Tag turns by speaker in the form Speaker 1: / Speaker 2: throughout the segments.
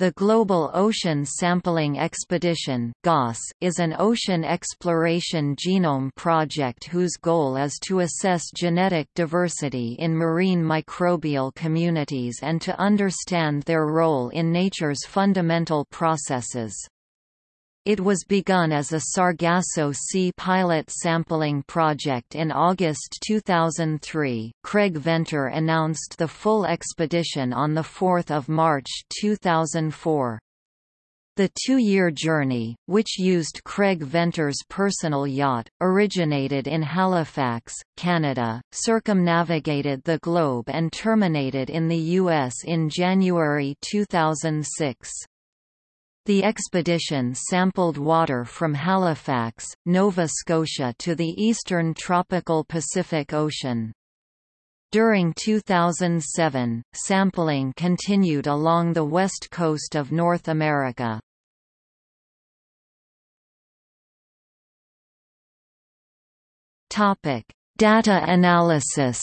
Speaker 1: The Global Ocean Sampling Expedition is an ocean exploration genome project whose goal is to assess genetic diversity in marine microbial communities and to understand their role in nature's fundamental processes. It was begun as a Sargasso Sea pilot sampling project in August 2003. Craig Venter announced the full expedition on 4 March 2004. The two-year journey, which used Craig Venter's personal yacht, originated in Halifax, Canada, circumnavigated the globe and terminated in the U.S. in January 2006. The expedition sampled water from Halifax, Nova Scotia to the eastern tropical Pacific Ocean. During 2007, sampling continued along the west coast of North America. Data analysis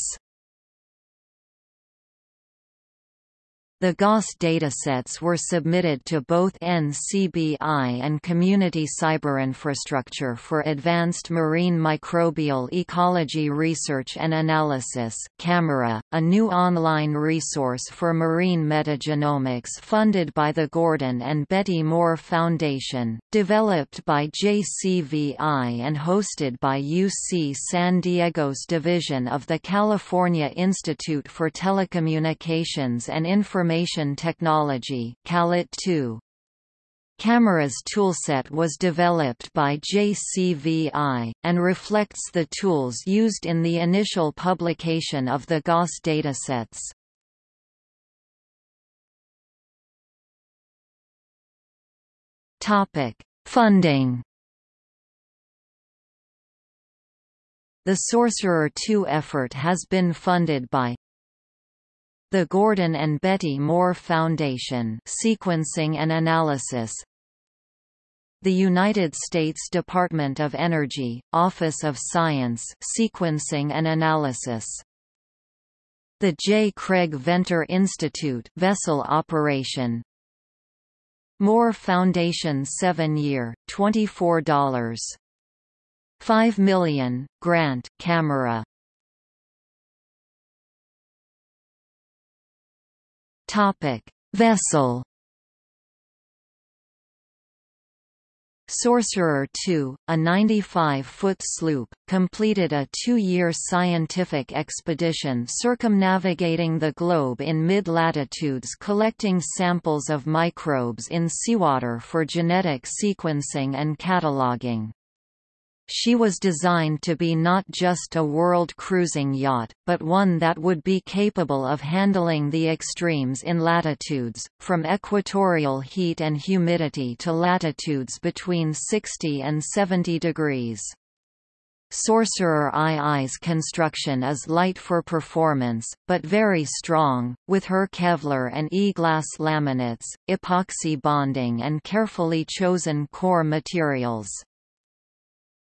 Speaker 1: The GOS datasets were submitted to both NCBI and Community Cyberinfrastructure for Advanced Marine Microbial Ecology Research and Analysis Camera, a new online resource for marine metagenomics funded by the Gordon and Betty Moore Foundation, developed by JCVI and hosted by UC San Diego's division of the California Institute for Telecommunications and Information Information Technology CALIT 2. CAMERA's toolset was developed by JCVI, and reflects the tools used in the initial publication of the GOS datasets. Funding The Sorcerer II effort has been funded by the Gordon and Betty Moore Foundation Sequencing and Analysis the United States Department of Energy, Office of Science Sequencing and Analysis the J. Craig Venter Institute vessel operation Moore Foundation 7-year, $24. 5 million, grant, CAMERA Topic: Vessel. Sorcerer II, a 95-foot sloop, completed a two-year scientific expedition circumnavigating the globe in mid-latitudes collecting samples of microbes in seawater for genetic sequencing and cataloging. She was designed to be not just a world cruising yacht, but one that would be capable of handling the extremes in latitudes, from equatorial heat and humidity to latitudes between 60 and 70 degrees. Sorcerer II's construction is light for performance, but very strong, with her Kevlar and E-glass laminates, epoxy bonding and carefully chosen core materials.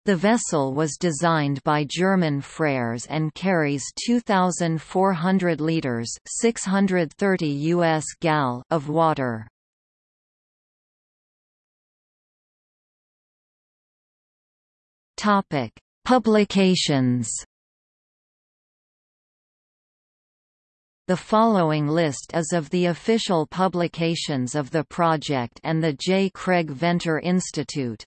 Speaker 1: The vessel was designed by German Frers and carries 2,400 litres 630 US gal of water. Publications. The following list is of the official publications of the project and the J. Craig Venter Institute.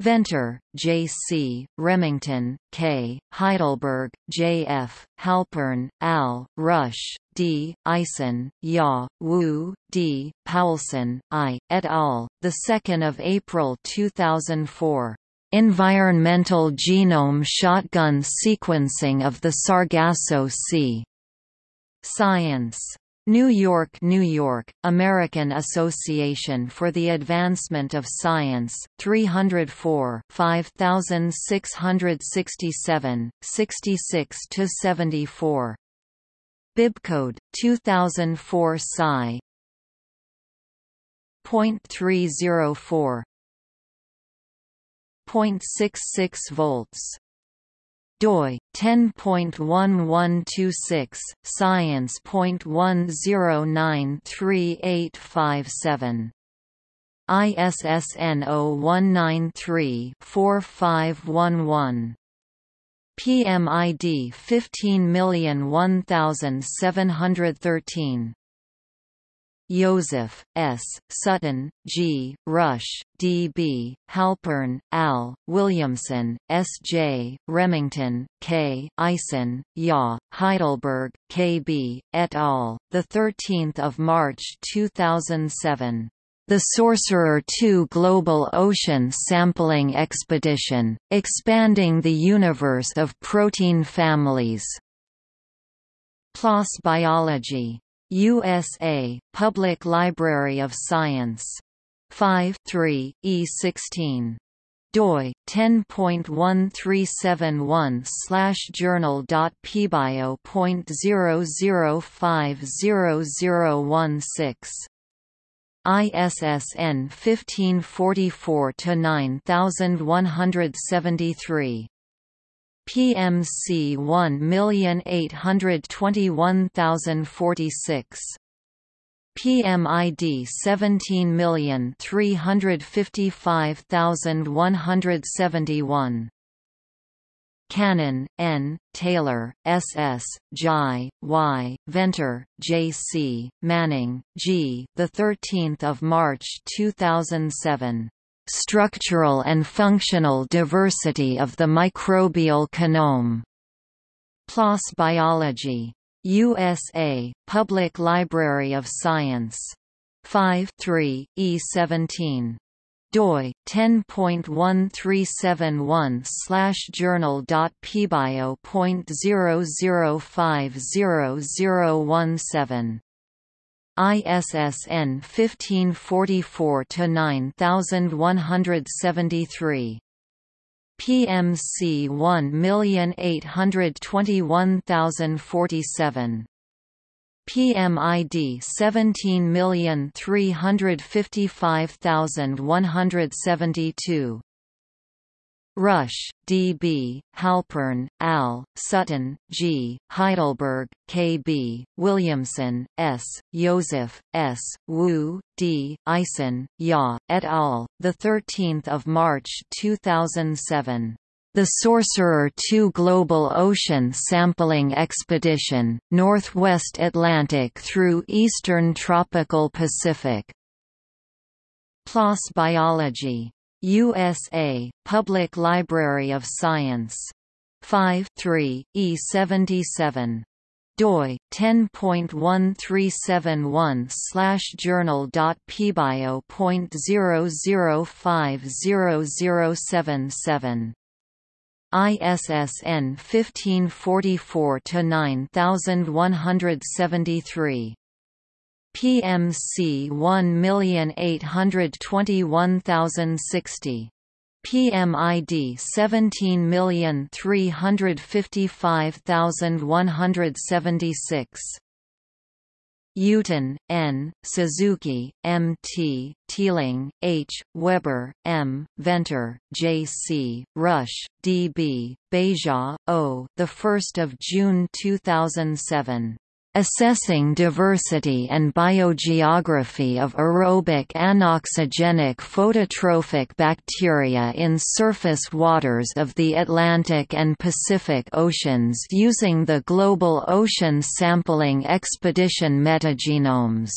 Speaker 1: Venter, J. C., Remington, K., Heidelberg, J. F., Halpern, Al., Rusch, D., Eisen, Ya, Wu, D., Paulsen, I., et al., 2 April 2004. Environmental Genome Shotgun Sequencing of the Sargasso Sea. Science. New York, New York, American Association for the Advancement of Science, 304 5667, 66 to 74. Bibcode, 2004 Sci. Point three zero four. Point six six volts doi 10.1126 science.10938857 ISSN 0193-4511. PMID 15001713. Joseph, S., Sutton, G., Rusch, D. B., Halpern, Al, Williamson, S. J., Remington, K., Eisen, Ya, Heidelberg, K. B., et al., 13 March 2007. The Sorcerer II Global Ocean Sampling Expedition, expanding the universe of protein families. PLOS Biology. USA, Public Library of Science. 5 3, E16 doi 10.1371 slash journal.pbio.00500016 ISSN 1544-9173. PMC 1821046. PMID 17355171. Kannan, N., Taylor, S.S., Zhai, Y., Venter, J. C., Manning, G. The 13th of March 2007. Structural and Functional Diversity of the Microbial Kinome. PLOS Biology. USA, Public Library of Science. 5 3, E17 doi 10.1371 slash journal.pbio.00500017 ISSN 1544 9173 PMC 1821047 PMID 17355172. Rusch, D. B., Halpern, Al, Sutton, G., Heidelberg, K. B., Williamson, S., Joseph, S., Wu, D., Eisen, Ya, et al., 13 March 2007. The Sorcerer II Global Ocean Sampling Expedition, Northwest Atlantic through Eastern Tropical Pacific. PLOS Biology. USA, Public Library of Science. 5 3, E77 doi 10.1371 slash journal.pbio.00500077 ISSN 1544-9173. PMC 1821060. PMID 17355176. Yutin, N., Suzuki, M. T., Teeling, H., Weber, M., Venter, J. C., Rusch, D. B., Beja, O. 1 June 2007. Assessing diversity and biogeography of aerobic anoxygenic phototrophic bacteria in surface waters of the Atlantic and Pacific Oceans using the Global Ocean Sampling Expedition metagenomes.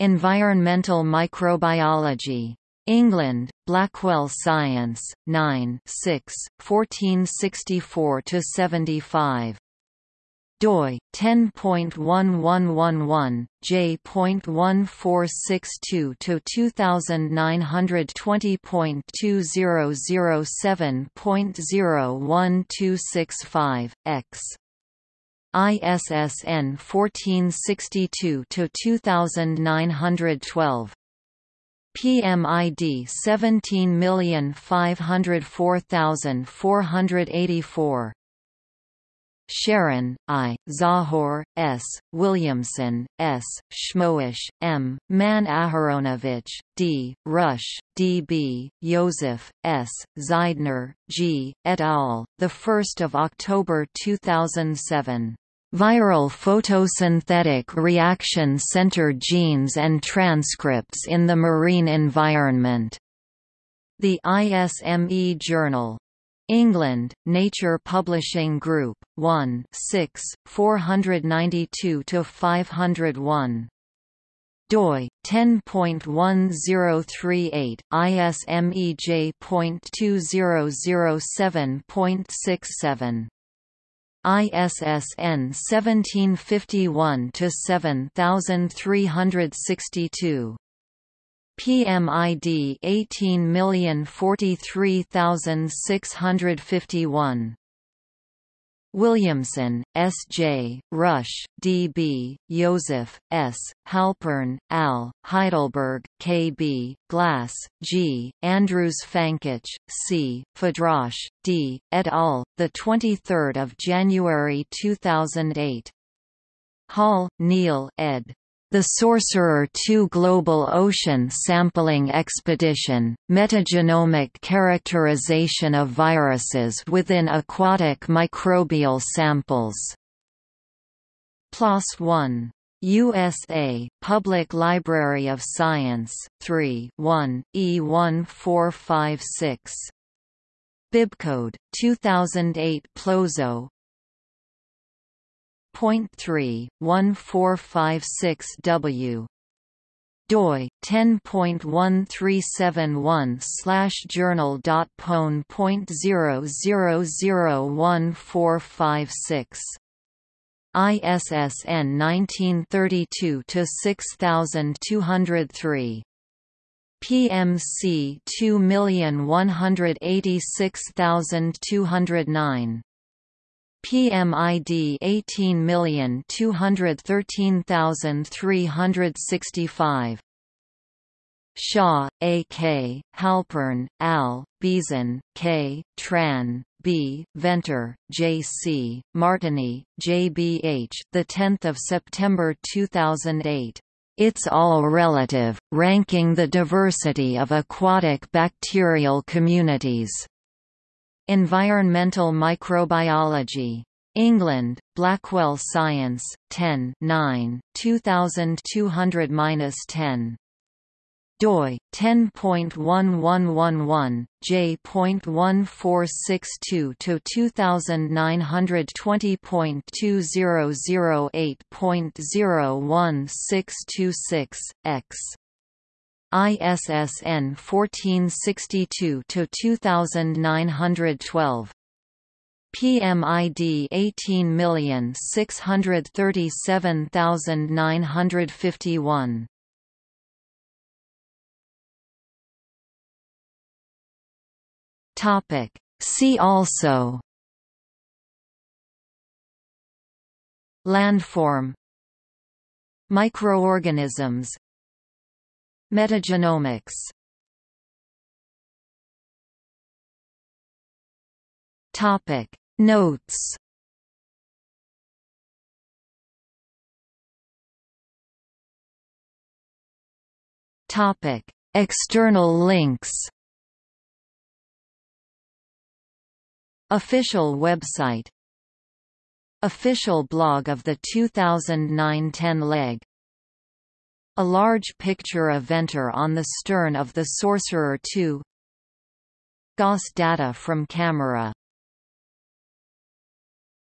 Speaker 1: Environmental Microbiology. England, Blackwell Science, 9 6, 1464–75 doi 10.1111 j.1462 to 2920.2007.01265 x. ISSN 1462 to 2912 PMID 17504484 Sharon, I, Tzahor, S., Williamson, S., Shmoish, M., Man Aharonovich, D., Rusch, D. B., Joseph, S., Zeidner, G., et al., 1 October 2007. Viral photosynthetic reaction-centered genes and transcripts in the marine environment. The ISME Journal. England, Nature Publishing Group, 1 6, 492–501 doi 10.1038 ISMEJ.2007.67 ISSN 1751 to 7362 PMID 18043651 Williamson, S. J., Rusch, D. B., Joseph, S., Halpern, Al., Heidelberg, K. B., Glass, G., Andrews Pfannkoch, C., Fadrosh, D., et al., 23 January 2008. Hall, Neil ed. The Sorcerer II Global Ocean Sampling Expedition, Metagenomic Characterization of Viruses within Aquatic Microbial Samples. PLOS 1. USA, Public Library of Science, 3 1, E1456. Bibcode 2008 Plozo Point three one four five six W. doi 10.1371 slash journal dot pone point zero zero zero one four five six. ISSN 1932 to 6203 PMC 2186209 PMID 18213365 Shaw, A. K., Halpern, Al., Beeson, K., Tran, B. Venter, J. C., Martiny, J. B. H. The 10th of September 2008. It's all relative, ranking the diversity of aquatic bacterial communities. Environmental Microbiology. England, Blackwell Science, 10 9, 2200-10 doi 10.1111 j.1462 to 2920.2008.01626 x ISSN 1462 to 2912 PMID 18637951 Topic. See also. Landform. Microorganisms Metagenomics. Topic. Notes. Topic. External links. Official website. Official blog of the 2009-10 leg a large picture of Venter on the stern of the Sorcerer II GOS data from camera